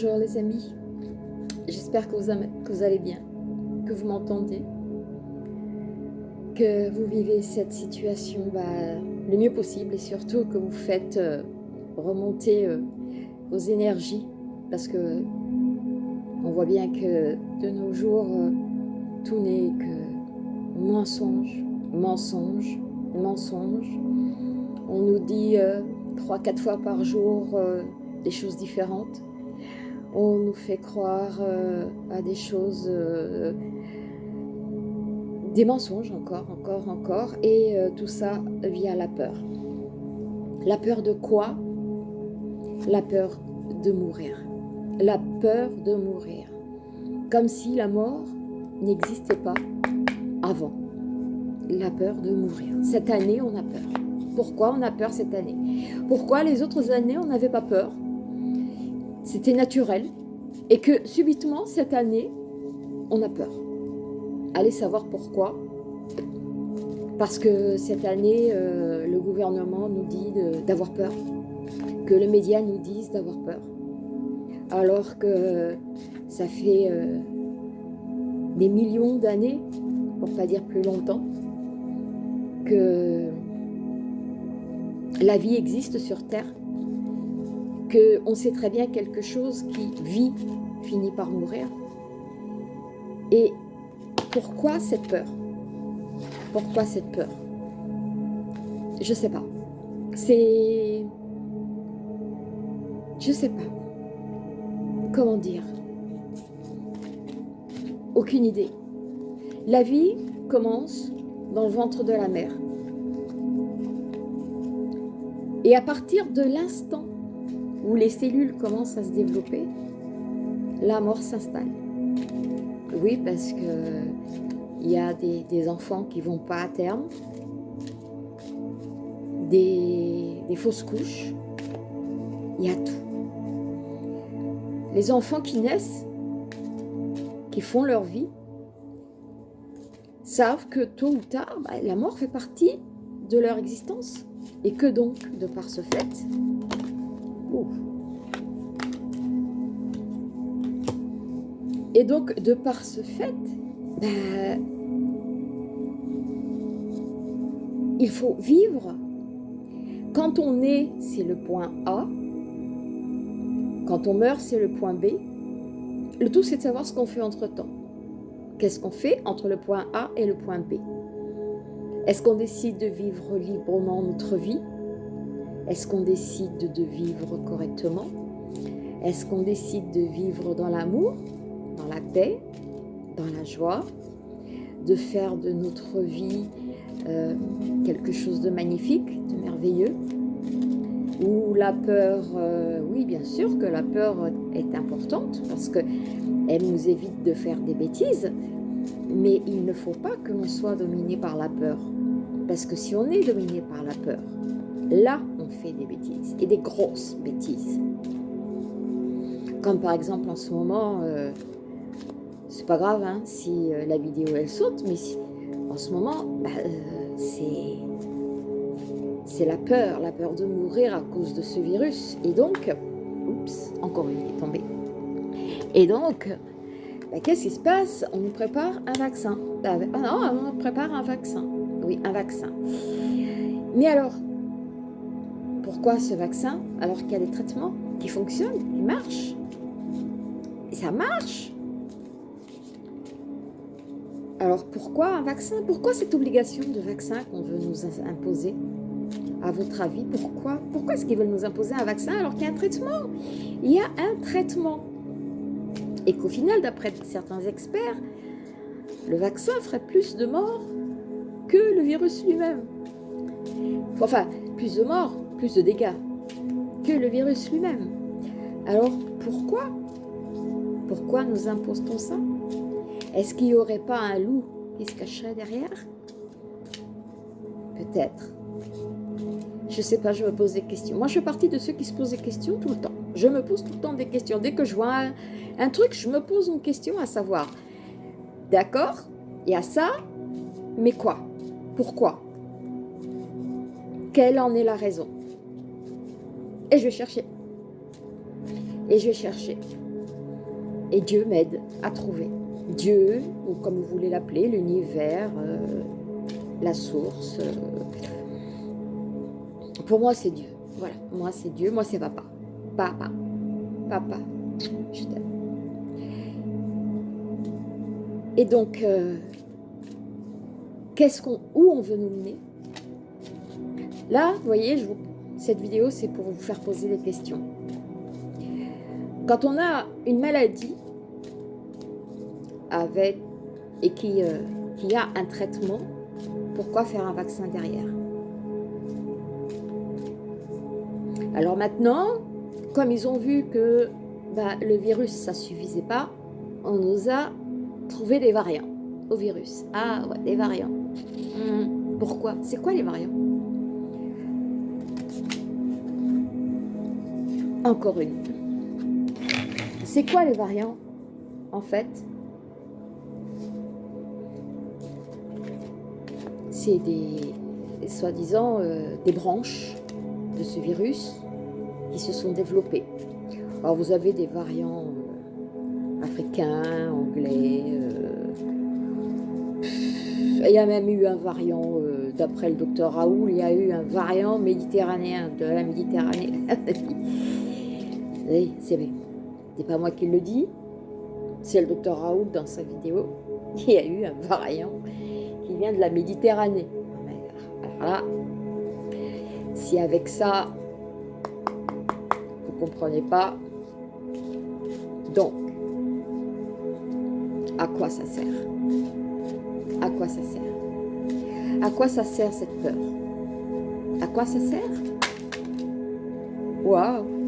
Bonjour les amis, j'espère que, vous, allez bien, que vous m'entendez, que vous vivez cette situation bah, le mieux possible et surtout que vous faites euh, remonter euh, vos énergies parce que on voit bien que de nos jours euh, tout n'est que mensonge, mensonge, mensonge. On nous dit trois, quatre fois par jour des choses différentes on nous fait croire euh, à des choses, euh, des mensonges encore, encore, encore, et euh, tout ça via la peur. La peur de quoi? La peur de mourir. La peur de mourir. Comme si la mort n'existait pas avant. La peur de mourir. Cette année, on a peur. Pourquoi on a peur cette année? Pourquoi les autres années, on n'avait pas peur? C'était naturel, et que subitement, cette année, on a peur. Allez savoir pourquoi. Parce que cette année, euh, le gouvernement nous dit d'avoir peur, que les médias nous disent d'avoir peur. Alors que ça fait euh, des millions d'années, pour pas dire plus longtemps, que la vie existe sur Terre qu'on sait très bien quelque chose qui vit finit par mourir. Et pourquoi cette peur? Pourquoi cette peur? Je sais pas. C'est... Je sais pas. Comment dire? Aucune idée. La vie commence dans le ventre de la mère. Et à partir de l'instant où les cellules commencent à se développer, la mort s'installe. Oui, parce que il y a des, enfants qui vont pas à terme, des, des fausses couches, il y a tout. Les enfants qui naissent, qui font leur vie, savent que tôt ou tard, bah, la mort fait partie de leur existence. Et que donc, de par ce fait, et donc, de par ce fait, ben, il faut vivre. Quand on est, c'est le point A. Quand on meurt, c'est le point B. Le tout, c'est de savoir ce qu'on fait entre-temps. Qu'est-ce qu'on fait entre le point A et le point B? Est-ce qu'on décide de vivre librement notre vie? Est-ce qu'on décide de vivre correctement? Est-ce qu'on décide de vivre dans l'amour, dans la paix, dans la joie De faire de notre vie euh, quelque chose de magnifique, de merveilleux? Ou la peur, euh, oui bien sûr que la peur est importante parce qu'elle nous évite de faire des bêtises, mais il ne faut pas que l'on soit dominé par la peur. Parce que si on est dominé par la peur, là, on fait des bêtises, et des grosses bêtises. Comme par exemple en ce moment, euh, c'est pas grave hein, si euh, la vidéo elle saute, mais en ce moment, bah, euh, c'est la peur, la peur de mourir à cause de ce virus. Et donc, oups, encore une est tombée. Et donc, bah, qu'est-ce qui se passe? On nous prépare un vaccin. Ah non, on prépare un vaccin. Oui, un vaccin. Mais alors, pourquoi ce vaccin alors qu'il y a des traitements qui fonctionnent, qui marchent. Et ça marche. Alors pourquoi un vaccin? Pourquoi cette obligation de vaccin qu'on veut nous imposer? À votre avis, pourquoi? Pourquoi est-ce qu'ils veulent nous imposer un vaccin alors qu'il y a un traitement? Il y a un traitement. Et qu'au final, d'après certains experts, le vaccin ferait plus de morts que le virus lui-même. Enfin, plus de morts, plus de dégâts que le virus lui-même. Alors pourquoi? Pourquoi nous impose-t-on ça? Est-ce qu'il n'y aurait pas un loup qui se cacherait derrière? Peut-être. Je sais pas, je me pose des questions. Moi, je fais partie de ceux qui se posent des questions tout le temps. Je me pose tout le temps des questions. Dès que je vois un, un truc, je me pose une question à savoir. D'accord? Il y a ça, mais quoi? Pourquoi? Quelle en est la raison? Et je vais chercher. Et je vais chercher. Et Dieu m'aide à trouver. Dieu, ou comme vous voulez l'appeler, l'univers, euh, la source. Euh, pour moi, c'est Dieu. Voilà, moi, c'est Dieu. Moi, c'est papa. Papa. Papa. Je t'aime. Et donc, euh, qu'est-ce qu'on, où on veut nous mener? Là, vous voyez, je cette vidéo, c'est pour vous faire poser des questions. Quand on a une maladie avec et qui, euh, a un traitement, pourquoi faire un vaccin derrière? Alors maintenant, comme ils ont vu que bah, le virus, ça suffisait pas, on nous a trouvé des variants au virus. Ah ouais, des variants. Hmm, pourquoi? C'est quoi les variants? Encore une. C'est quoi les variants En fait, c'est des, soi-disant, euh, des branches de ce virus qui se sont développées. Alors vous avez des variants euh, africains, anglais, euh, il y a même eu un variant, d'après le docteur Raoul, il y a eu un variant méditerranéen de la Méditerranée. c'est pas moi qui le dis, c'est le docteur Raoul dans sa vidéo. Il y a eu un variant qui vient de la Méditerranée. Alors là, si avec ça, vous comprenez pas, donc, à quoi ça sert? À quoi ça sert? À quoi ça sert cette peur? À quoi ça sert? Waouh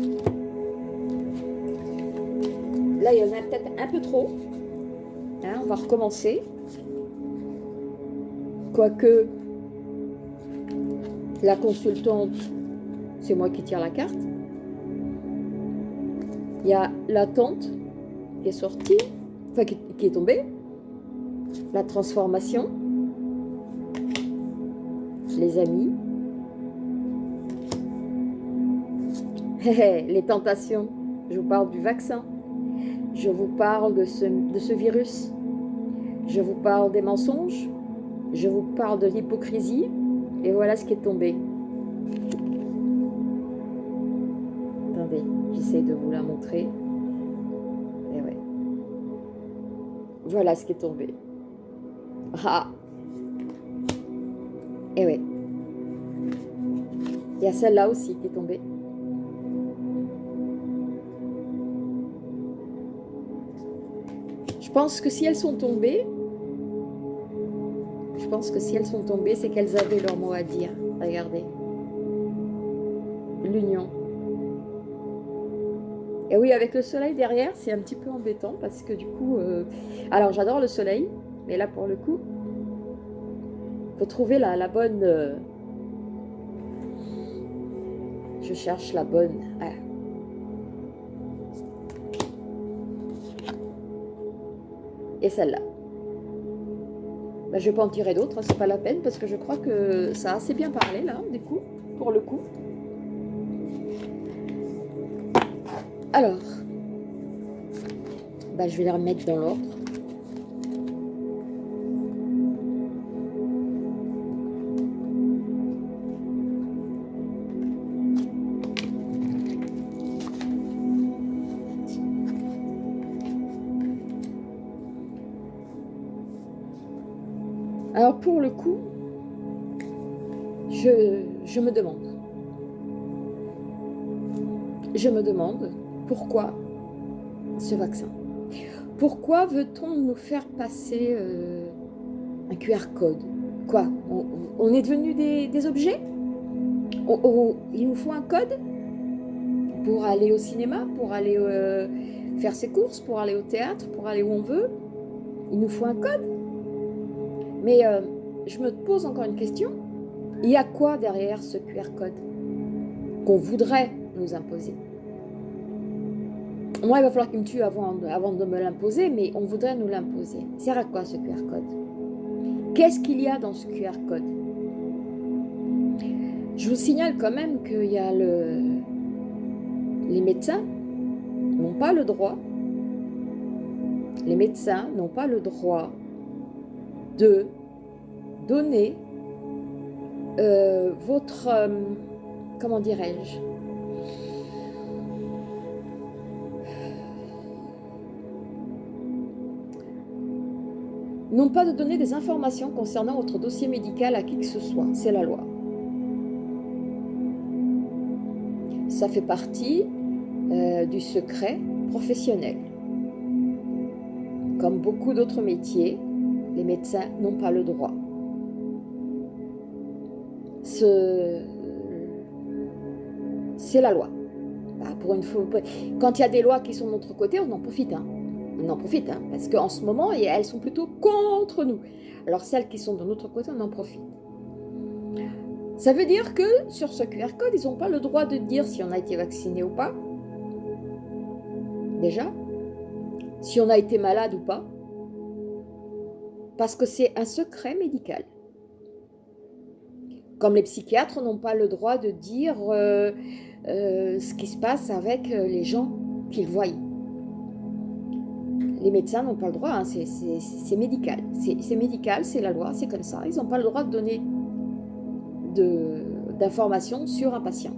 Là, il y en a peut-être un peu trop. Hein, on va recommencer. Quoique, la consultante, c'est moi qui tire la carte. Il y a la tante qui est sortie, enfin qui, est tombée. La transformation. Les amis. les tentations. Je vous parle du vaccin. Je vous parle de ce, virus. Je vous parle des mensonges. Je vous parle de l'hypocrisie. Et voilà ce qui est tombé. Attendez, j'essaie de vous la montrer. Et ouais. Voilà ce qui est tombé. Ah Et ouais. Il y a celle-là aussi qui est tombée. Je pense que si elles sont tombées, je pense que si elles sont tombées, c'est qu'elles avaient leur mot à dire. Regardez. L'union. Et oui, avec le soleil derrière, c'est un petit peu embêtant parce que du coup... Euh, alors, j'adore le soleil, mais là, pour le coup, il faut trouver la, bonne... Euh, je cherche la bonne... et celle-là. Ben, je vais pas en tirer d'autres, hein, c'est pas la peine, parce que je crois que ça a assez bien parlé, là, du coup, pour le coup. Alors, ben, je vais les remettre dans l'ordre. Je me demande pourquoi ce vaccin. Pourquoi veut-on nous faire passer euh, un QR code? Quoi? On, est devenu des, objets? Il nous faut un code? Pour aller au cinéma, pour aller euh, faire ses courses, pour aller au théâtre, pour aller où on veut? Il nous faut un code? Mais euh, je me pose encore une question. Il y a quoi derrière ce QR code qu'on voudrait nous imposer? Moi, il va falloir qu'il me tue avant, de me l'imposer, mais on voudrait nous l'imposer. C'est à quoi ce QR code? Qu'est-ce qu'il y a dans ce QR code? Je vous signale quand même qu'il y a le, les médecins, n'ont pas le droit, les médecins n'ont pas le droit de donner euh, votre, euh, comment dirais-je, non pas de donner des informations concernant votre dossier médical à qui que ce soit, c'est la loi. Ça fait partie euh, du secret professionnel. Comme beaucoup d'autres métiers, les médecins n'ont pas le droit. C'est la loi. Bah, quand il y a des lois qui sont de notre côté, on en profite. Hein on en profite, hein, parce qu'en ce moment, elles sont plutôt contre nous. Alors celles qui sont de notre côté, on en profite. Ça veut dire que sur ce QR code, ils n'ont pas le droit de dire si on a été vacciné ou pas. Déjà. Si on a été malade ou pas. Parce que c'est un secret médical. Comme les psychiatres n'ont pas le droit de dire euh, euh, ce qui se passe avec euh, les gens qu'ils voient les médecins n'ont pas le droit, hein, c'est médical. C'est médical, c'est la loi, c'est comme ça. Ils n'ont pas le droit de donner d'informations sur un patient.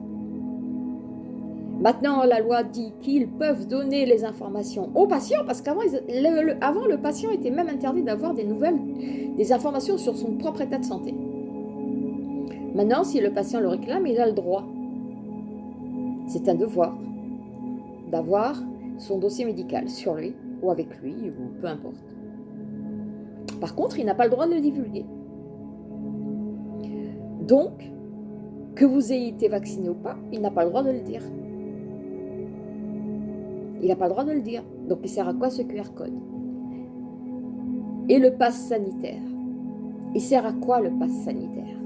Maintenant, la loi dit qu'ils peuvent donner les informations aux patients, parce qu'avant, le, le patient était même interdit d'avoir des nouvelles, des informations sur son propre état de santé. Maintenant, si le patient le réclame, il a le droit. C'est un devoir d'avoir son dossier médical sur lui ou avec lui, ou peu importe. Par contre, il n'a pas le droit de le divulguer. Donc, que vous ayez été vacciné ou pas, il n'a pas le droit de le dire. Il n'a pas le droit de le dire. Donc, il sert à quoi ce QR code? Et le pass sanitaire Il sert à quoi le pass sanitaire?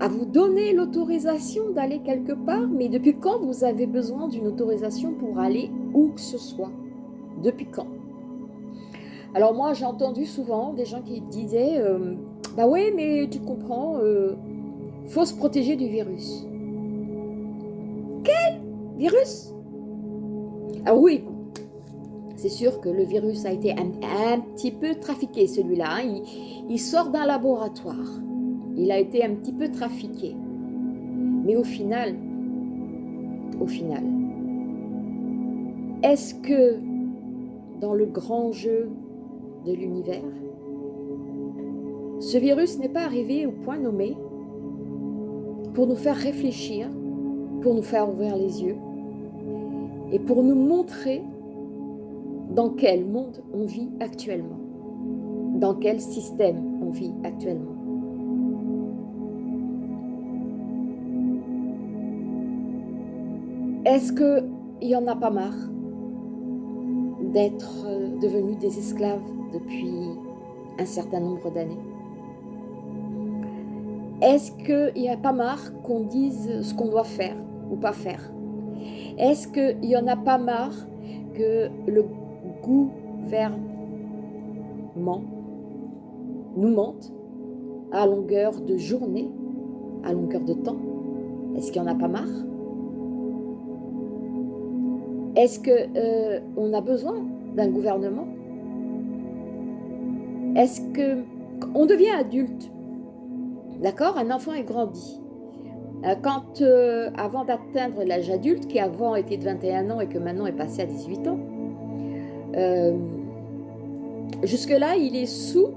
À vous donner l'autorisation d'aller quelque part, mais depuis quand vous avez besoin d'une autorisation pour aller où que ce soit Depuis quand Alors moi, j'ai entendu souvent des gens qui disaient euh, Bah oui, mais tu comprends, euh, faut se protéger du virus. » Quel virus? Ah oui, c'est sûr que le virus a été un, petit peu trafiqué, celui-là. Hein. il sort d'un laboratoire. Il a été un petit peu trafiqué. Mais au final, au final, est-ce que dans le grand jeu de l'univers, ce virus n'est pas arrivé au point nommé pour nous faire réfléchir, pour nous faire ouvrir les yeux et pour nous montrer dans quel monde on vit actuellement, dans quel système on vit actuellement. Est-ce qu'il n'y en a pas marre d'être euh, devenus des esclaves depuis un certain nombre d'années. Est-ce qu'il n'y a pas marre qu'on dise ce qu'on doit faire ou pas faire? Est-ce qu'il n'y en a pas marre que le gouvernement nous mente à longueur de journée, à longueur de temps? Est-ce qu'il n'y en a pas marre? Est-ce qu'on euh, a besoin d'un gouvernement? Est-ce que on devient adulte D'accord? Un enfant est grandi. Euh, quand, euh, avant d'atteindre l'âge adulte, qui avant était de 21 ans et que maintenant est passé à 18 ans, jusque-là, il est sous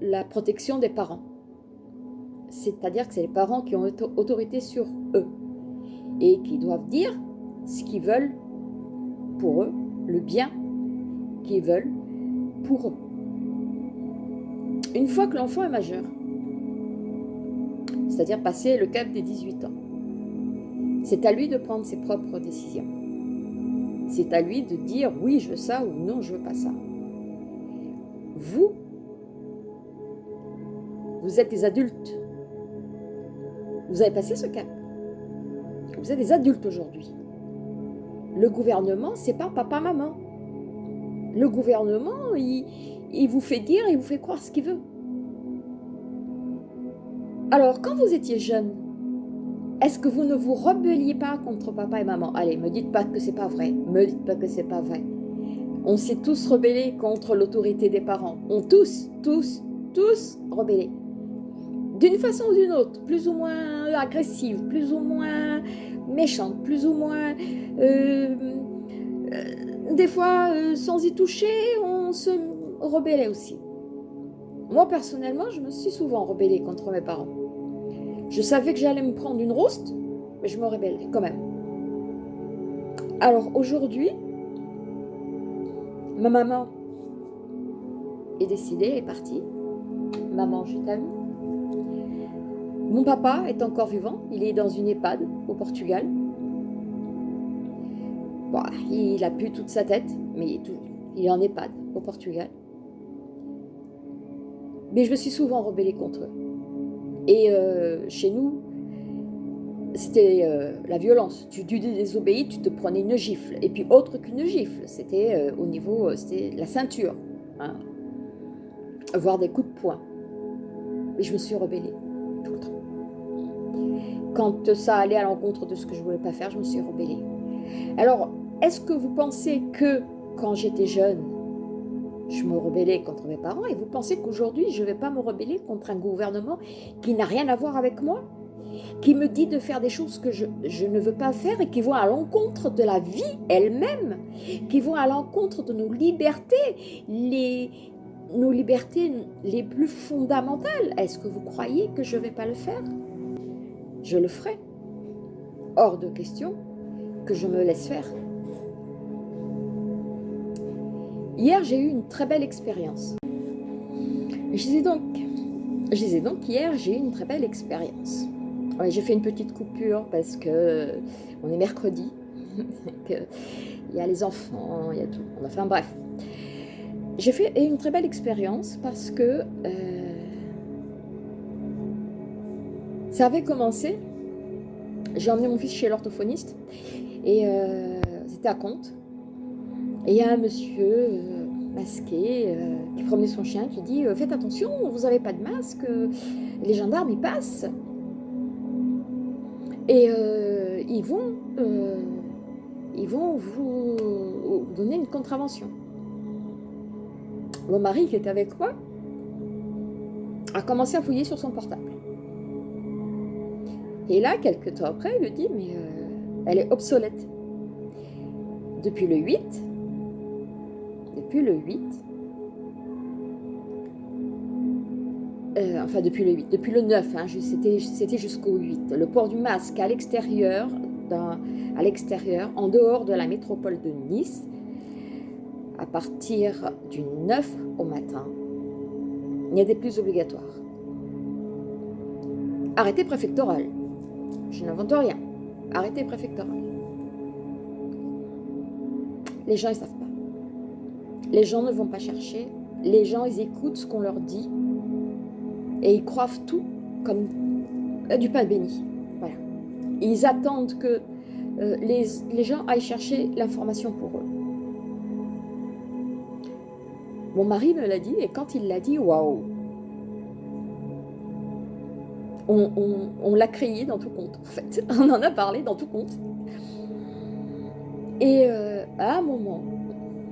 la protection des parents. C'est-à-dire que c'est les parents qui ont autorité sur eux et qui doivent dire ce qu'ils veulent pour eux, le bien qu'ils veulent pour eux. Une fois que l'enfant est majeur, c'est-à-dire passé le cap des 18 ans, c'est à lui de prendre ses propres décisions. C'est à lui de dire oui, je veux ça ou non, je veux pas ça. Vous, vous êtes des adultes. Vous avez passé ce cap. Vous êtes des adultes aujourd'hui. Le gouvernement, c'est pas papa-maman. Le gouvernement, il, il vous fait dire, il vous fait croire ce qu'il veut. Alors, quand vous étiez jeune, Est-ce que vous ne vous rebelliez pas contre papa et maman? Allez, me dites pas que c'est pas vrai. Me dites pas que c'est pas vrai. On s'est tous rebellés contre l'autorité des parents. On tous, tous, tous rebellés. D'une façon ou d'une autre, plus ou moins agressive, plus ou moins méchante, plus ou moins... Euh, euh, des fois, euh, sans y toucher, on se rebellait aussi. Moi, personnellement, je me suis souvent rebellée contre mes parents. Je savais que j'allais me prendre une rouste, mais je me rebellais quand même. Alors aujourd'hui, ma maman est décidée, elle est partie. Maman, je t'aime. Mon papa est encore vivant, il est dans une EHPAD au Portugal. il a pu toute sa tête, mais il est, est en EHPAD au Portugal. Mais je me suis souvent rebellée contre eux. Et euh, chez nous, c'était euh, la violence. Tu, désobéis, tu te prenais une gifle. Et puis autre qu'une gifle, c'était euh, au niveau, c'était la ceinture. Hein. Voire des coups de poing. Mais je me suis rebellée. Quand ça allait à l'encontre de ce que je voulais pas faire, je me suis rebellée. Alors, est-ce que vous pensez que quand j'étais jeune, je me rebellais contre mes parents et vous pensez qu'aujourd'hui, je ne vais pas me rebeller contre un gouvernement qui n'a rien à voir avec moi qui me dit de faire des choses que je, ne veux pas faire et qui vont à l'encontre de la vie elle-même, qui vont à l'encontre de nos libertés, les, nos libertés les plus fondamentales? Est-ce que vous croyez que je ne vais pas le faire? Je le ferai. Hors de question que je me laisse faire. Hier, j'ai eu une très belle expérience. Je disais donc, je donc hier, j'ai eu une très belle expérience. j'ai fait une petite coupure parce que on est mercredi, il y a les enfants, il y a tout. Enfin bref, j'ai fait une très belle expérience parce que euh, ça avait commencé. J'ai emmené mon fils chez l'orthophoniste et euh, c'était à compte. Et il y a un monsieur euh, masqué euh, qui promenait son chien qui dit Faites attention, vous n'avez pas de masque, les gendarmes ils passent. Et ils vont, ils vont vous, donner une contravention. Mon mari qui était avec moi a commencé à fouiller sur son portable. Et là, quelques temps après, il lui dit, mais elle est obsolète. Depuis le 8, depuis le 8, euh, enfin depuis le 8, depuis le 9, hein, c'était jusqu'au 8, le port du masque à l'extérieur, à l'extérieur, en dehors de la métropole de Nice, à partir du 9 au matin, il n'y des plus obligatoires. Arrêté préfectoral. Je n'invente rien. Arrêté préfectoral. Les gens, ils savent pas. Les gens ne vont pas chercher. Les gens, ils écoutent ce qu'on leur dit. Et ils croient tout comme euh, du pain béni. Voilà. Ils attendent que euh, les, les gens aillent chercher l'information pour eux. Mon mari me l'a dit, et quand il l'a dit, waouh On, l'a crié dans tout compte, en fait. On en a parlé dans tout compte. Et euh, à un moment,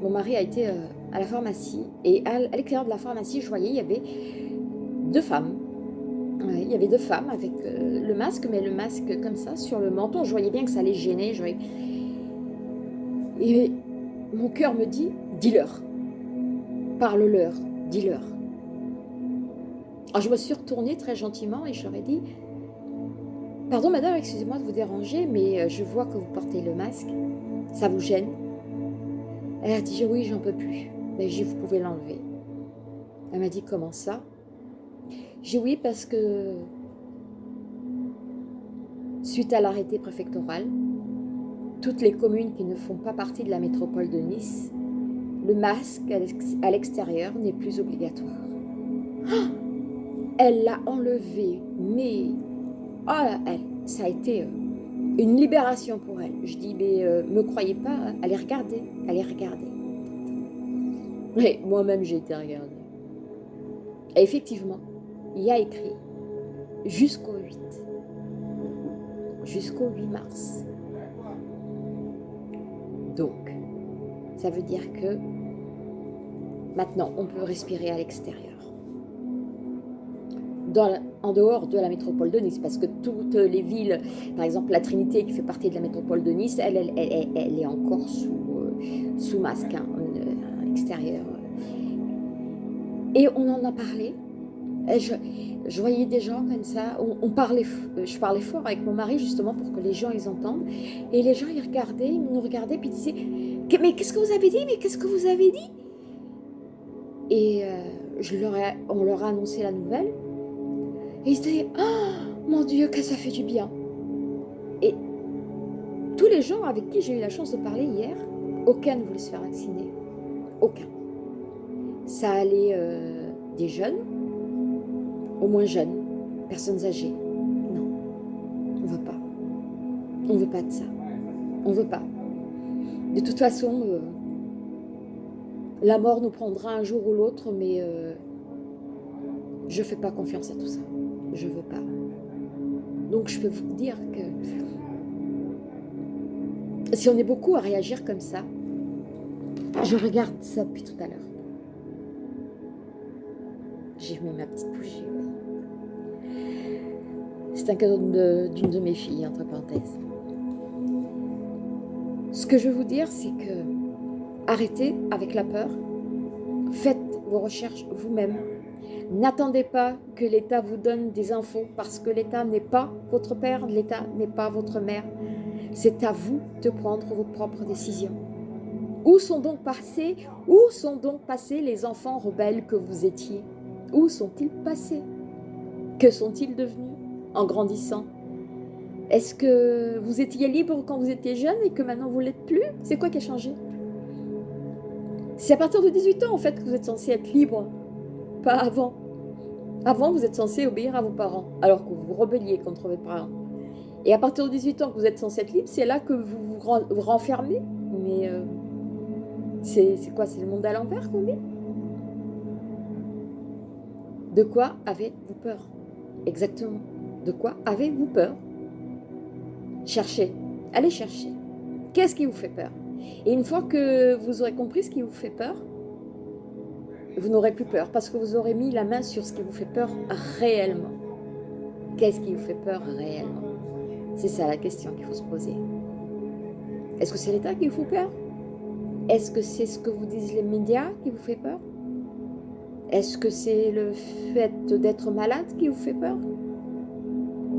mon mari a été euh, à la pharmacie et à l'extérieur de la pharmacie, je voyais, il y avait deux femmes. il y avait deux femmes avec euh, le masque, mais le masque comme ça sur le menton. Je voyais bien que ça les gênait. Et mon cœur me dit, dis-leur, parle-leur, dis-leur. Alors je me suis retournée très gentiment et ai dit, pardon madame, excusez-moi de vous déranger, mais euh, je vois que vous portez le masque, ça vous gêne? Elle a dit oui, j'en peux plus. Mais j'ai vous pouvez l'enlever. Elle m'a dit comment ça? J'ai oui parce que suite à l'arrêté préfectoral, toutes les communes qui ne font pas partie de la métropole de Nice, le masque à l'extérieur n'est plus obligatoire. Ah elle l'a enlevé, mais oh, elle, ça a été euh, une libération pour elle. Je dis, mais euh, me croyez pas, hein. allez regarder, allez regarder. Mais moi-même, j'ai été regarder. Et effectivement, il y a écrit jusqu'au 8. jusqu'au 8 mars. Donc, ça veut dire que maintenant, on peut respirer à l'extérieur. En dehors de la métropole de Nice, parce que toutes les villes, par exemple la Trinité qui fait partie de la métropole de Nice, elle, elle, est encore sous, euh, masque, hein, à l'extérieur. Et on en a parlé, je, voyais des gens comme ça, on, parlait, je parlais fort avec mon mari justement pour que les gens ils entendent. Et les gens ils regardaient, ils nous regardaient puis ils disaient Mais qu'est-ce que vous avez dit? Mais qu'est-ce que vous avez dit? Et euh, je leur on leur a annoncé la nouvelle. Et ils disaient Oh mon Dieu, que ça fait du bien Et tous les gens avec qui j'ai eu la chance de parler hier, aucun ne voulait se faire vacciner. Aucun. Ça allait euh, des jeunes au moins jeunes, personnes âgées. Non, on ne veut pas. On ne veut pas de ça. On ne veut pas. De toute façon, euh, la mort nous prendra un jour ou l'autre, mais euh, je ne fais pas confiance à tout ça. Je veux pas. Donc je peux vous dire que si on est beaucoup à réagir comme ça, je regarde ça depuis tout à l'heure. J'ai mis ma petite bougie. C'est un cadeau d'une de, mes filles, entre parenthèses. Ce que je veux vous dire, c'est que arrêtez avec la peur. Faites vos recherches vous-même. N'attendez pas que l'État vous donne des infos parce que l'État n'est pas votre père, l'État n'est pas votre mère. C'est à vous de prendre vos propres décisions. Où sont donc passés, où sont donc passés les enfants rebelles que vous étiez? Où sont-ils passés? Que sont-ils devenus en grandissant? Est-ce que vous étiez libre quand vous étiez jeune et que maintenant vous ne l'êtes plus? C'est quoi qui a changé? C'est à partir de 18 ans en fait que vous êtes censé être libre, pas avant. Avant, vous êtes censé obéir à vos parents, alors que vous vous rebelliez contre vos parents. Et à partir de 18 ans que vous êtes censé être libre, c'est là que vous vous, renfermez. Mais euh, c'est quoi? C'est le monde à l'envers qu'on De quoi avez-vous peur? Exactement. De quoi avez-vous peur? Cherchez, allez chercher. Qu'est-ce qui vous fait peur? Et une fois que vous aurez compris ce qui vous fait peur, vous n'aurez plus peur parce que vous aurez mis la main sur ce qui vous fait peur réellement. Qu'est-ce qui vous fait peur réellement? C'est ça la question qu'il faut se poser. Est-ce que c'est l'État qui vous fait peur? Est-ce que c'est ce que vous disent les médias qui vous fait peur? Est-ce que c'est le fait d'être malade qui vous fait peur?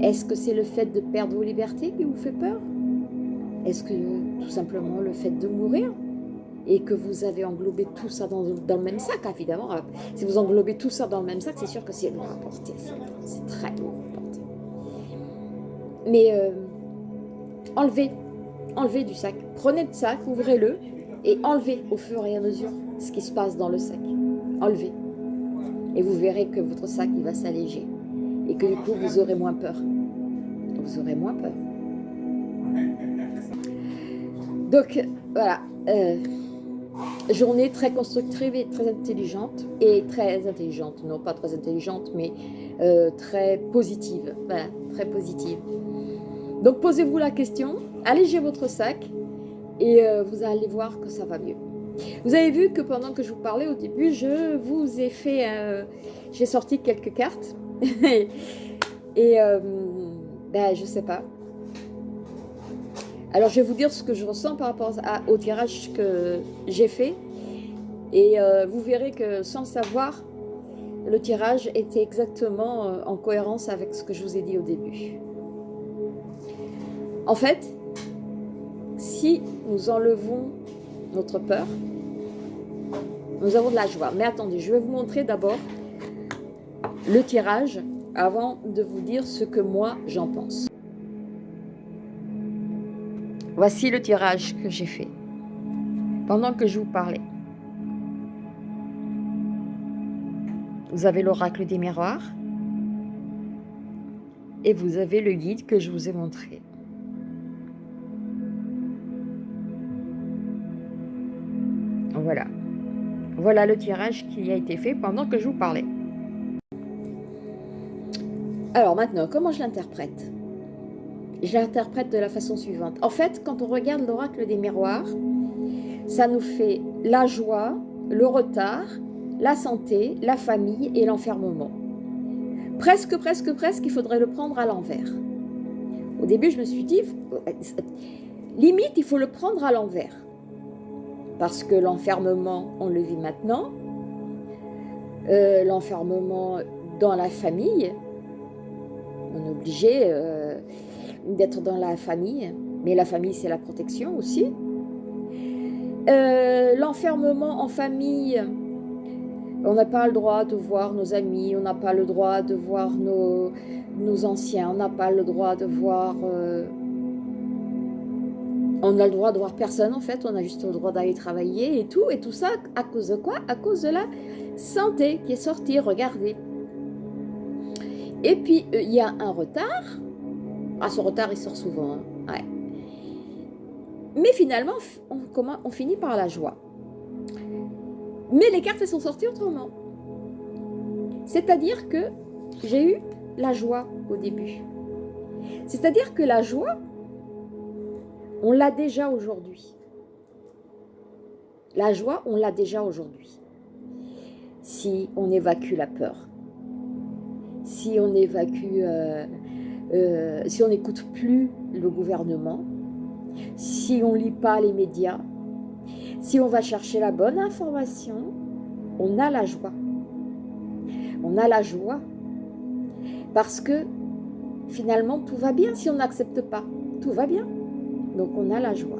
Est-ce que c'est le fait de perdre vos libertés qui vous fait peur? Est-ce que tout simplement le fait de mourir? Et que vous avez englobé tout ça dans, le même sac, évidemment. Si vous englobez tout ça dans le même sac, c'est sûr que c'est lourd à porter. C'est très lourd à porter. Mais euh, enlevez, enlevez du sac. Prenez le sac, ouvrez-le et enlevez au fur et à mesure ce qui se passe dans le sac. Enlevez. Et vous verrez que votre sac, il va s'alléger et que du coup vous aurez moins peur. Vous aurez moins peur. Donc voilà, euh, journée très constructive et très intelligente, et très intelligente, non pas très intelligente, mais euh, très positive, voilà, très positive. Donc posez-vous la question, allégez votre sac, et euh, vous allez voir que ça va mieux. Vous avez vu que pendant que je vous parlais au début, je vous ai fait, j'ai sorti quelques cartes, et euh, ben, je sais pas. Alors je vais vous dire ce que je ressens par rapport au tirage que j'ai fait. Et euh, vous verrez que sans savoir, le tirage était exactement euh, en cohérence avec ce que je vous ai dit au début. En fait, si nous enlevons notre peur, nous avons de la joie. Mais attendez, je vais vous montrer d'abord le tirage avant de vous dire ce que moi j'en pense. Voici le tirage que j'ai fait pendant que je vous parlais. Vous avez l'oracle des miroirs et vous avez le guide que je vous ai montré. Voilà. Voilà le tirage qui a été fait pendant que je vous parlais. Alors maintenant, comment je l'interprète? Je l'interprète de la façon suivante. En fait, quand on regarde l'oracle des miroirs, ça nous fait la joie, le retard, la santé, la famille et l'enfermement. Presque, presque, presque, il faudrait le prendre à l'envers. Au début, je me suis dit, limite, il faut le prendre à l'envers. Parce que l'enfermement, on le vit maintenant. Euh, l'enfermement dans la famille, on est obligé euh, d'être dans la famille, mais la famille, c'est la protection aussi. Euh, l'enfermement en famille, on n'a pas le droit de voir nos amis, on n'a pas le droit de voir nos, nos anciens, on n'a pas le droit de voir... Euh, on a le droit de voir personne en fait, on a juste le droit d'aller travailler et tout. Et tout ça, à cause de quoi? À cause de la santé qui est sortie, regardez. Et puis, euh, il y a un retard. Ah, ce retard, il sort souvent. Hein. Mais finalement, on, on finit par la joie. Mais les cartes, elles sont sorties autrement. C'est-à-dire que j'ai eu la joie au début. C'est-à-dire que la joie, on l'a déjà aujourd'hui. La joie, on l'a déjà aujourd'hui. Si on évacue la peur, si on évacue, euh, euh, si on n'écoute plus le gouvernement, si on lit pas les médias, si on va chercher la bonne information, on a la joie. On a la joie parce que finalement tout va bien si on n'accepte pas. Tout va bien. Donc on a la joie.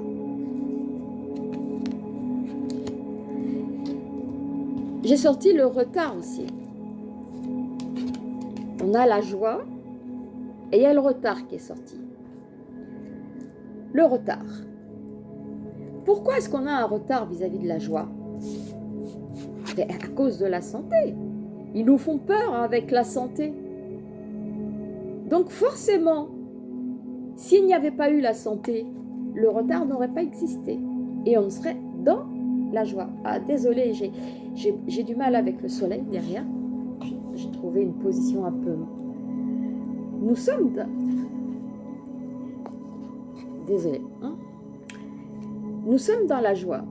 J'ai sorti le retard aussi. On a la joie et il y a le retard qui est sorti. Le retard. Pourquoi est-ce qu'on a un retard vis-à-vis de la joie? À cause de la santé. Ils nous font peur avec la santé. Donc forcément, s'il n'y avait pas eu la santé, le retard n'aurait pas existé. Et on serait dans la joie. Ah, désolé, j'ai du mal avec le soleil derrière. J'ai trouvé une position un peu... Nous sommes... Désolé. Hein nous sommes dans la joie.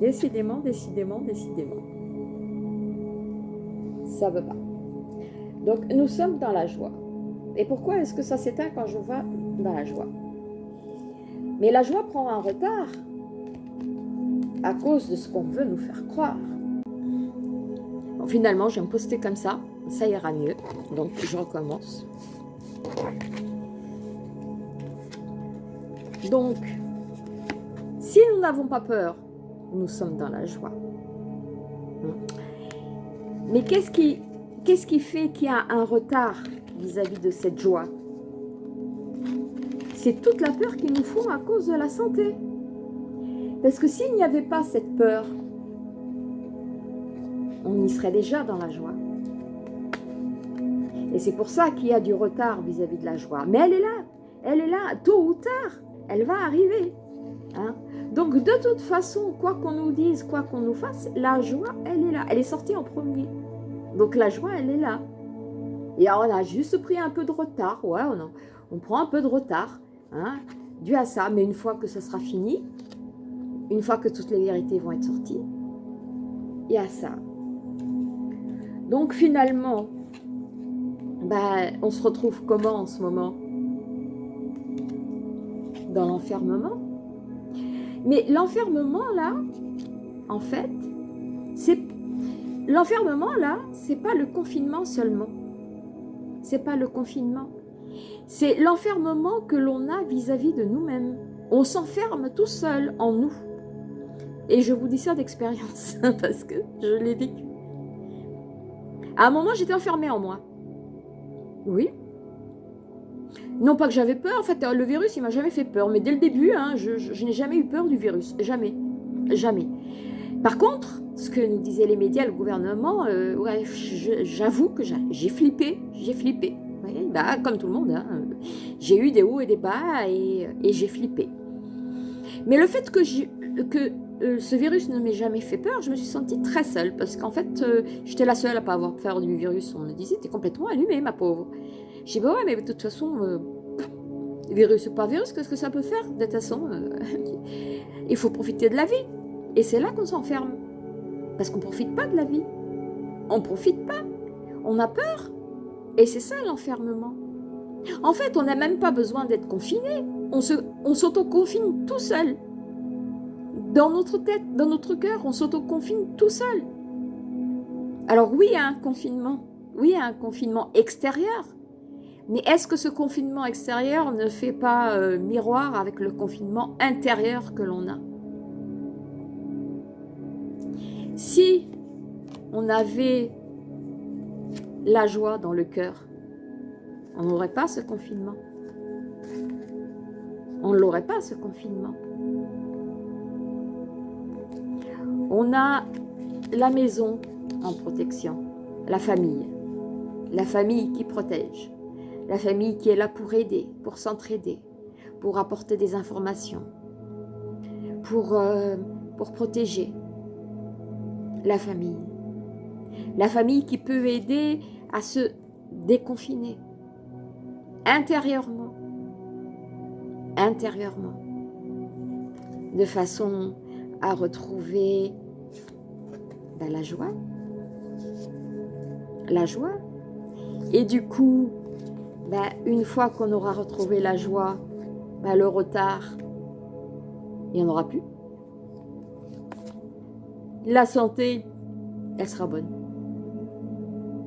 Décidément, décidément, décidément. Ça ne veut pas. Donc, nous sommes dans la joie. Et pourquoi est-ce que ça s'éteint quand je vais dans la joie? Mais la joie prend un retard à cause de ce qu'on veut nous faire croire. finalement, je vais me poster comme ça. Ça ira mieux. Donc, je recommence. Donc, si nous n'avons pas peur, nous sommes dans la joie. Mais qu'est-ce qui, qui fait qu'il y a un retard vis-à-vis de cette joie? C'est toute la peur qu'ils nous font à cause de la santé. Parce que s'il n'y avait pas cette peur, on y serait déjà dans la joie. Et c'est pour ça qu'il y a du retard vis-à-vis -vis de la joie. Mais elle est là, elle est là, tôt ou tard elle va arriver. Hein. Donc de toute façon, quoi qu'on nous dise, quoi qu'on nous fasse, la joie, elle est là. Elle est sortie en premier. Donc la joie, elle est là. Et alors, on a juste pris un peu de retard. Ouais, on, on prend un peu de retard. Hein, dû à ça. Mais une fois que ça sera fini, une fois que toutes les vérités vont être sorties, il y a ça. Donc finalement, ben, on se retrouve comment en ce moment? Dans l'enfermement? Mais l'enfermement, là, en fait, c'est l'enfermement, là, c'est pas le confinement seulement. C'est pas le confinement. C'est l'enfermement que l'on a vis-à-vis de nous-mêmes. On s'enferme tout seul en nous. Et je vous dis ça d'expérience, parce que je l'ai vécu. À un moment, j'étais enfermée en moi. Oui, non pas que j'avais peur, en fait, le virus, il m'a jamais fait peur. Mais dès le début, hein, je, n'ai jamais eu peur du virus. Jamais. Jamais. Par contre, ce que nous disaient les médias, le gouvernement, euh, j'avoue que j'ai flippé. J'ai flippé. bah, comme tout le monde. Hein. J'ai eu des hauts et des bas et, j'ai flippé. Mais le fait que euh, ce virus ne m'ait jamais fait peur, je me suis sentie très seule. Parce qu'en fait, euh, j'étais la seule à pas avoir peur du virus. On me disait, t'es complètement allumée, ma pauvre. Je dis, bah ouais, mais de toute façon, euh, virus ou pas virus, qu'est-ce que ça peut faire De toute façon, il faut profiter de la vie. Et c'est là qu'on s'enferme. Parce qu'on ne profite pas de la vie. On ne profite pas. On a peur. Et c'est ça l'enfermement. En fait, on n'a même pas besoin d'être confiné. On s'auto-confine on tout seul. Dans notre tête, dans notre cœur, on s'auto-confine tout seul. Alors oui, il y a un confinement. Oui, il y a un confinement extérieur. Mais est-ce que ce confinement extérieur ne fait pas euh, miroir avec le confinement intérieur que l'on a? Si on avait la joie dans le cœur, on n'aurait pas ce confinement. On ne l'aurait pas, ce confinement. On a la maison en protection, la famille. La famille qui protège. La famille qui est là pour aider, pour s'entraider, pour apporter des informations, pour, euh, protéger. La famille. La famille qui peut aider à se déconfiner intérieurement. Intérieurement. De façon à retrouver ben, la joie. La joie. Et du coup, ben, une fois qu'on aura retrouvé la joie, ben, le retard, il n'y en aura plus. La santé, elle sera bonne.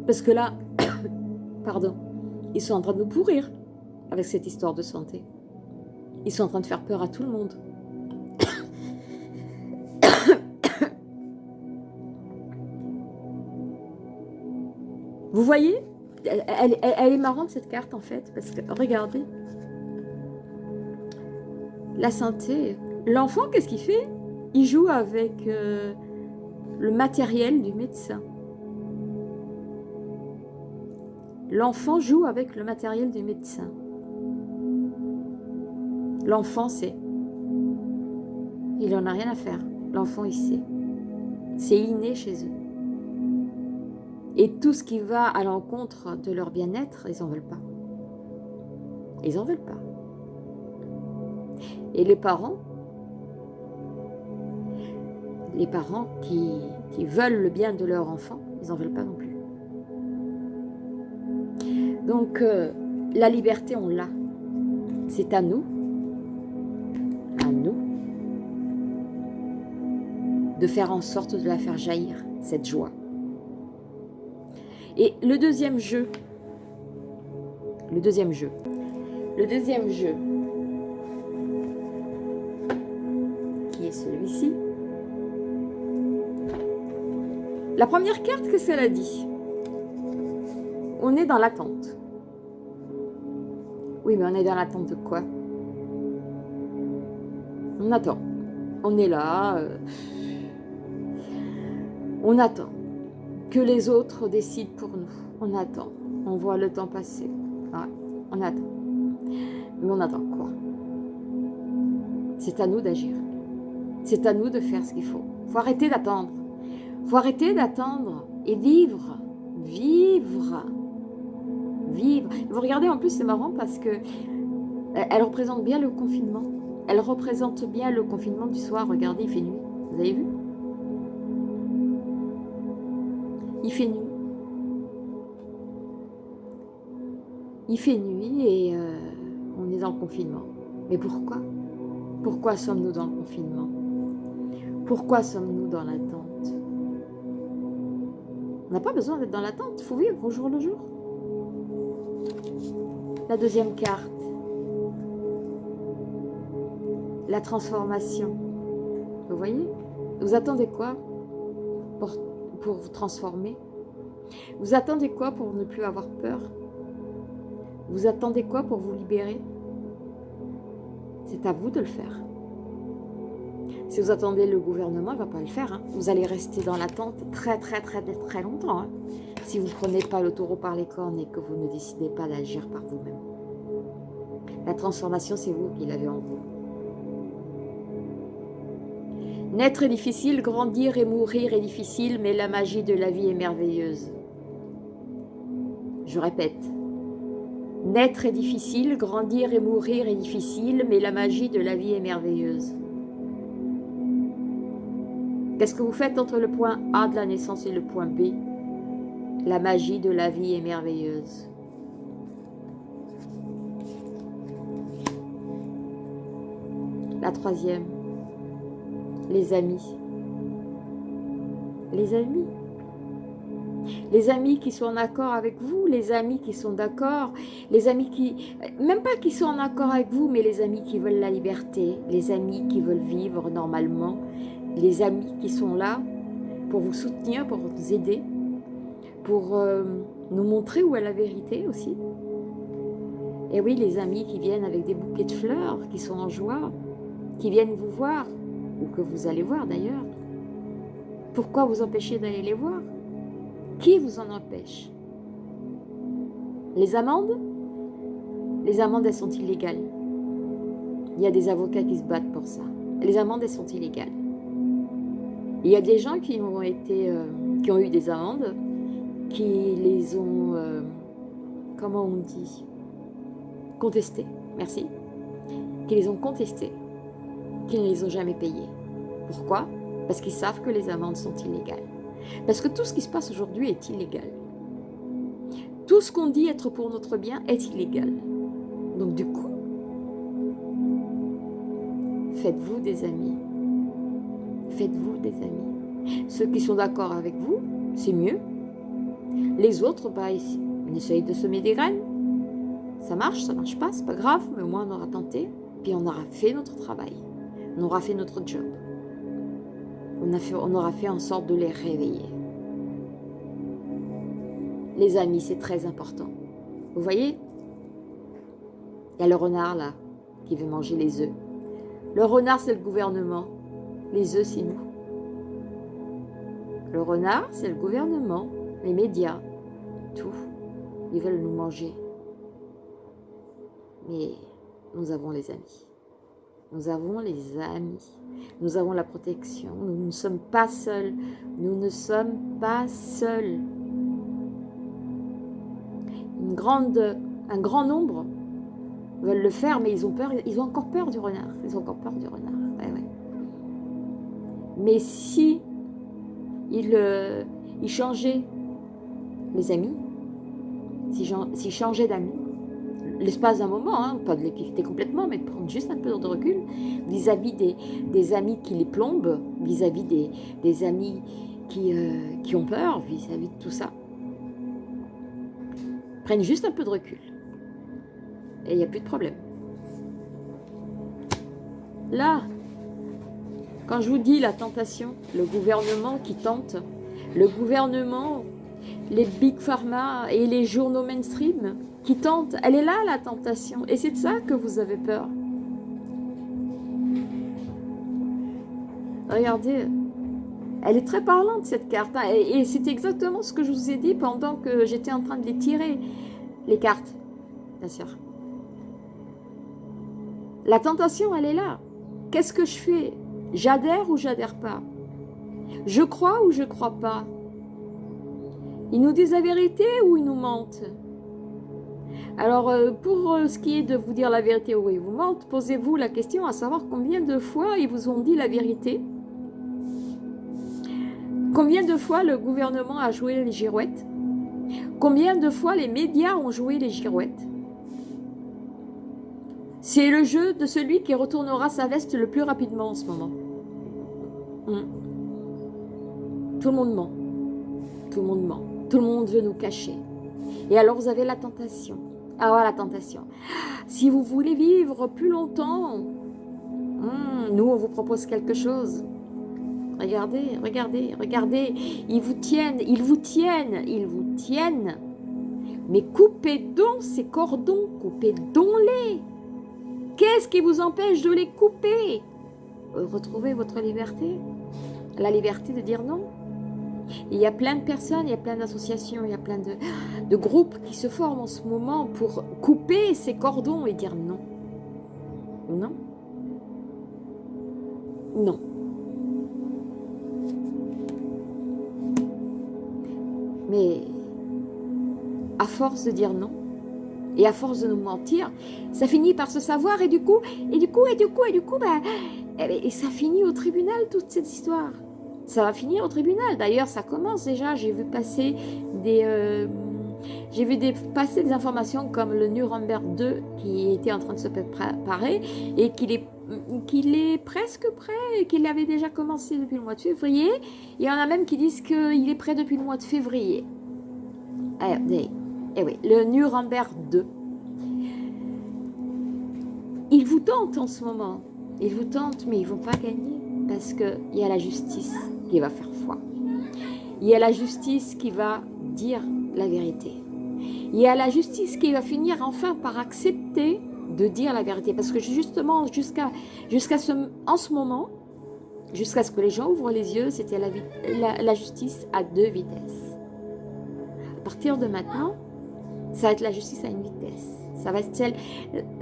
Parce que là, pardon, ils sont en train de nous pourrir avec cette histoire de santé. Ils sont en train de faire peur à tout le monde. Vous voyez? Elle, est marrante cette carte en fait, parce que regardez. La santé. L'enfant, qu'est-ce qu'il fait? Il joue avec euh, le matériel du médecin. L'enfant joue avec le matériel du médecin. L'enfant sait. Il n'en a rien à faire. L'enfant, il sait. C'est inné chez eux. Et tout ce qui va à l'encontre de leur bien-être, ils n'en veulent pas. Ils n'en veulent pas. Et les parents, les parents qui, veulent le bien de leur enfant, ils n'en veulent pas non plus. Donc, euh, la liberté, on l'a. C'est à nous, à nous, de faire en sorte de la faire jaillir, cette joie. Et le deuxième jeu, le deuxième jeu, le deuxième jeu, qui est celui-ci? La première carte, qu'est-ce qu'elle a dit on est dans l'attente. Oui, mais on est dans l'attente de quoi? On attend. On est là. Euh, on attend que les autres décident pour nous. On attend. On voit le temps passer. on attend. Mais on attend quoi? C'est à nous d'agir. C'est à nous de faire ce qu'il faut. Il faut arrêter d'attendre. Il faut arrêter d'attendre et vivre. Vivre vivre. Vous regardez, en plus, c'est marrant parce que euh, elle représente bien le confinement. Elle représente bien le confinement du soir. Regardez, il fait nuit. Vous avez vu? Fait nuit. Il fait nuit et euh, on est dans le confinement. Mais pourquoi? Pourquoi sommes-nous dans le confinement? Pourquoi sommes-nous dans l'attente? On n'a pas besoin d'être dans l'attente, il faut vivre au jour le jour. La deuxième carte. La transformation. Vous voyez? Vous attendez quoi? Vous transformer Vous attendez quoi pour ne plus avoir peur? Vous attendez quoi pour vous libérer? C'est à vous de le faire. Si vous attendez le gouvernement, il ne va pas le faire. Hein. Vous allez rester dans l'attente très très très très longtemps. Hein si vous ne prenez pas le taureau par les cornes et que vous ne décidez pas d'agir par vous-même. La transformation, c'est vous qui l'avez en vous. Naître est difficile, grandir et mourir est difficile, mais la magie de la vie est merveilleuse. Je répète, Naître est difficile, grandir et mourir est difficile, mais la magie de la vie est merveilleuse. Qu'est-ce que vous faites entre le point A de la naissance et le point B? La magie de la vie est merveilleuse. La troisième, les amis. Les amis. Les amis qui sont en accord avec vous, les amis qui sont d'accord, les amis qui, même pas qui sont en accord avec vous, mais les amis qui veulent la liberté, les amis qui veulent vivre normalement, les amis qui sont là pour vous soutenir, pour vous aider, pour euh, nous montrer où est la vérité aussi. Et oui, les amis qui viennent avec des bouquets de fleurs, qui sont en joie, qui viennent vous voir, que vous allez voir d'ailleurs. Pourquoi vous empêcher d'aller les voir? Qui vous en empêche? Les amendes? Les amendes, elles sont illégales. Il y a des avocats qui se battent pour ça. Les amendes, elles sont illégales. Il y a des gens qui ont, été, euh, qui ont eu des amendes, qui les ont, euh, comment on dit, contestées, merci, qui les ont contestées qu'ils ne les ont jamais payés. Pourquoi? Parce qu'ils savent que les amendes sont illégales. Parce que tout ce qui se passe aujourd'hui est illégal. Tout ce qu'on dit être pour notre bien est illégal. Donc du coup, faites-vous des amis. Faites-vous des amis. Ceux qui sont d'accord avec vous, c'est mieux. Les autres, bah, on essaye de semer des graines. Ça marche, ça marche pas, c'est pas grave, mais au moins on aura tenté, puis on aura fait notre travail on aura fait notre job. On, aura fait en sorte de les réveiller. Les amis, c'est très important. Vous voyez? Il y a le renard là, qui veut manger les œufs. Le renard, c'est le gouvernement. Les œufs, c'est nous. Le renard, c'est le gouvernement, les médias, tout. Ils veulent nous manger. Mais nous avons les amis. Nous avons les amis. Nous avons la protection. Nous ne sommes pas seuls. Nous ne sommes pas seuls. Un grand nombre veulent le faire, mais ils ont peur. Ils ont encore peur du renard. Ils ont encore peur du renard. Mais si ils, euh, changeaient les amis, s'ils changeaient d'amis, l'espace d'un moment, hein, pas de les complètement, mais de prendre juste un peu de recul vis-à-vis des, amis qui les plombent, vis-à-vis des, amis qui, euh, qui ont peur, vis-à-vis de tout ça. Prennent juste un peu de recul. Et il n'y a plus de problème. Là, quand je vous dis la tentation, le gouvernement qui tente, le gouvernement, les big pharma et les journaux mainstream qui tente. Elle est là, la tentation. Et c'est de ça que vous avez peur. Regardez, elle est très parlante, cette carte. Hein. Et, c'est exactement ce que je vous ai dit pendant que j'étais en train de les tirer, les cartes, bien sûr. La tentation, elle est là. Qu'est-ce que je fais? J'adhère ou j'adhère pas? Je crois ou je crois pas? Ils nous disent la vérité ou ils nous mentent? Alors, euh, pour euh, ce qui est de vous dire la vérité ou ils vous mentent, posez-vous la question à savoir combien de fois ils vous ont dit la vérité. Combien de fois le gouvernement a joué les girouettes? Combien de fois les médias ont joué les girouettes? C'est le jeu de celui qui retournera sa veste le plus rapidement en ce moment. Hmm. Tout le monde ment. Tout le monde ment. Tout le monde veut nous cacher. Et alors vous avez la tentation ah, la tentation. Si vous voulez vivre plus longtemps, hmm, nous, on vous propose quelque chose. Regardez, regardez, regardez. Ils vous tiennent, ils vous tiennent, ils vous tiennent. Mais coupez donc ces cordons, coupez donc-les. Qu'est-ce qui vous empêche de les couper? Retrouvez votre liberté. La liberté de dire non. Il y a plein de personnes, il y a plein d'associations, il y a plein de, groupes qui se forment en ce moment pour couper ces cordons et dire non. Non. Non. Mais à force de dire non, Et à force de nous mentir, ça finit par se savoir et du coup, et du coup, et du coup, et du coup, bah, et, ça finit au tribunal toute cette histoire. Ça va finir au tribunal. D'ailleurs, ça commence déjà. J'ai vu passer des, euh, j'ai vu passer des informations comme le Nuremberg 2 qui était en train de se préparer et qu'il est, est presque prêt, qu'il avait déjà commencé depuis le mois de février. Il y en a même qui disent qu'il est prêt depuis le mois de février. Eh, eh oui, le Nuremberg 2. Il vous tente en ce moment. Il vous tente, mais ils ne vont pas gagner parce qu'il y a la justice qui va faire foi. Il y a la justice qui va dire la vérité. Il y a la justice qui va finir enfin par accepter de dire la vérité. Parce que justement, jusqu'à ce, en ce moment, jusqu'à ce que les gens ouvrent les yeux, c'était la, la, justice à deux vitesses. À partir de maintenant, ça va être la justice à une vitesse. Ça va être celle,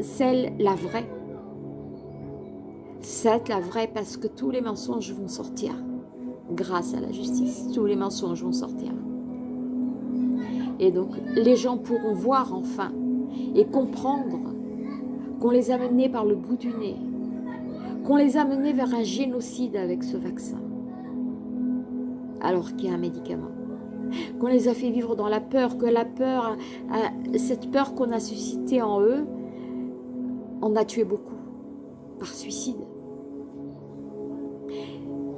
celle la vraie. Ça va être la vraie parce que tous les mensonges vont sortir. Grâce à la justice, tous les mensonges vont sortir. Et donc, les gens pourront voir enfin et comprendre qu'on les a menés par le bout du nez, qu'on les a menés vers un génocide avec ce vaccin, alors qu'il y a un médicament. Qu'on les a fait vivre dans la peur, que la peur, cette peur qu'on a suscitée en eux, en a tué beaucoup, par suicide,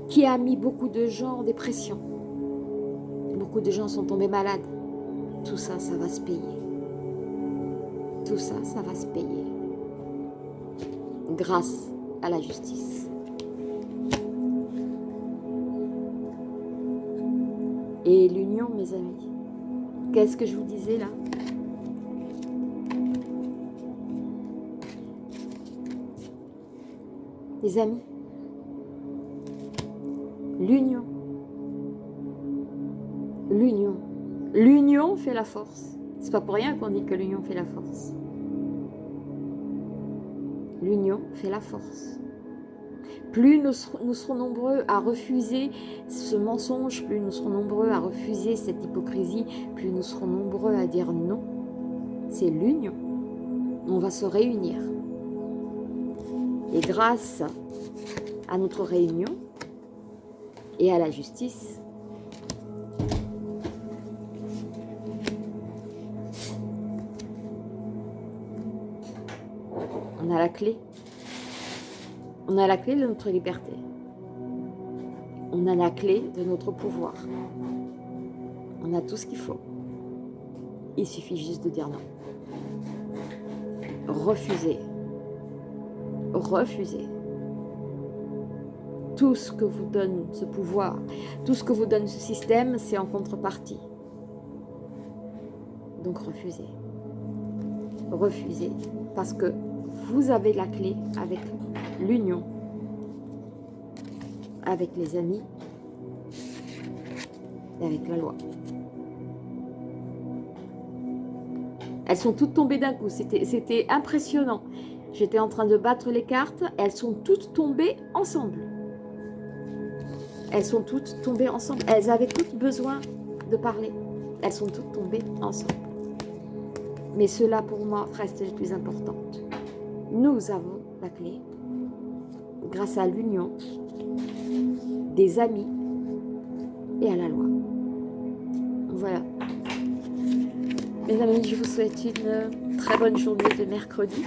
qui a mis beaucoup de gens en dépression. Beaucoup de gens sont tombés malades tout ça, ça va se payer. Tout ça, ça va se payer. Grâce à la justice. Et l'union, mes amis. Qu'est-ce que je vous disais là? Les amis, l'union, l'union, L'union fait la force. C'est pas pour rien qu'on dit que l'union fait la force. L'union fait la force. Plus nous, serons nombreux à refuser ce mensonge, plus nous serons nombreux à refuser cette hypocrisie, plus nous serons nombreux à dire non. C'est l'union. On va se réunir. Et grâce à notre réunion et à la justice, On a la clé. On a la clé de notre liberté. On a la clé de notre pouvoir. On a tout ce qu'il faut. Il suffit juste de dire non. Refusez. Refusez. Tout ce que vous donne ce pouvoir, tout ce que vous donne ce système, c'est en contrepartie. Donc refusez. Refusez. Parce que vous avez la clé avec l'union, avec les amis et avec la loi. Elles sont toutes tombées d'un coup, c'était impressionnant. J'étais en train de battre les cartes, elles sont toutes tombées ensemble. Elles sont toutes tombées ensemble. Elles avaient toutes besoin de parler. Elles sont toutes tombées ensemble. Mais cela, pour moi, reste le plus important nous avons la clé grâce à l'union des amis et à la loi. Voilà. Mes amis, je vous souhaite une très bonne journée de mercredi.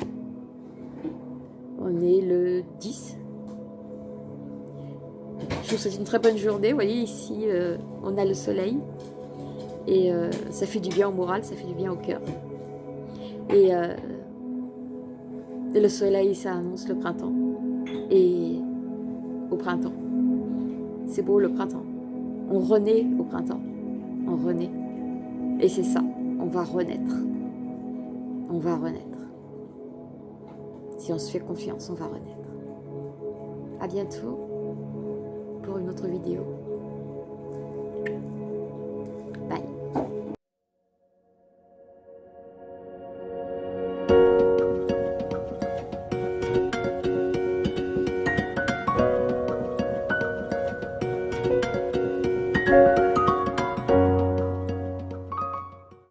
On est le 10. Je vous souhaite une très bonne journée. Vous voyez, ici, euh, on a le soleil. Et euh, ça fait du bien au moral, ça fait du bien au cœur. Et euh, le soleil, ça annonce le printemps. Et au printemps, c'est beau le printemps. On renaît au printemps. On renaît. Et c'est ça, on va renaître. On va renaître. Si on se fait confiance, on va renaître. À bientôt autre vidéo.